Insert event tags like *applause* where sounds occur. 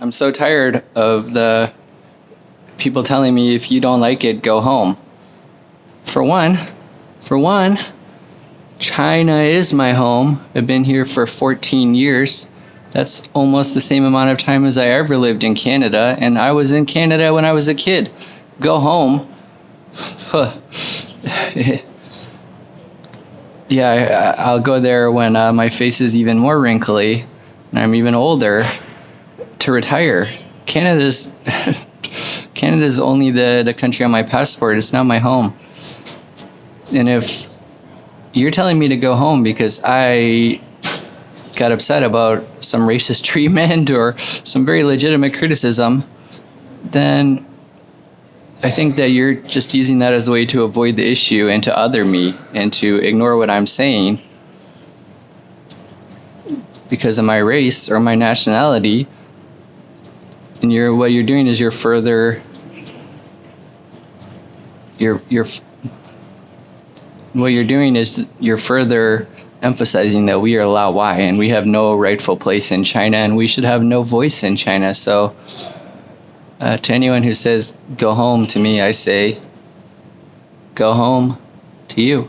I'm so tired of the people telling me if you don't like it, go home. For one, for one, China is my home. I've been here for 14 years. That's almost the same amount of time as I ever lived in Canada, and I was in Canada when I was a kid. Go home. *laughs* yeah, I, will go there when uh, my face is even more wrinkly and I'm even older to retire. Canada's *laughs* Canada's only the, the country on my passport. It's not my home. And if you're telling me to go home because I got upset about some racist *laughs* treatment or some very legitimate criticism, then I think that you're just using that as a way to avoid the issue and to other me and to ignore what I'm saying because of my race or my nationality. And you're what you're doing is you're further you're you're what you're doing is you're further emphasizing that we are Lao Wai and we have no rightful place in China and we should have no voice in China. So uh, to anyone who says go home to me, I say go home to you.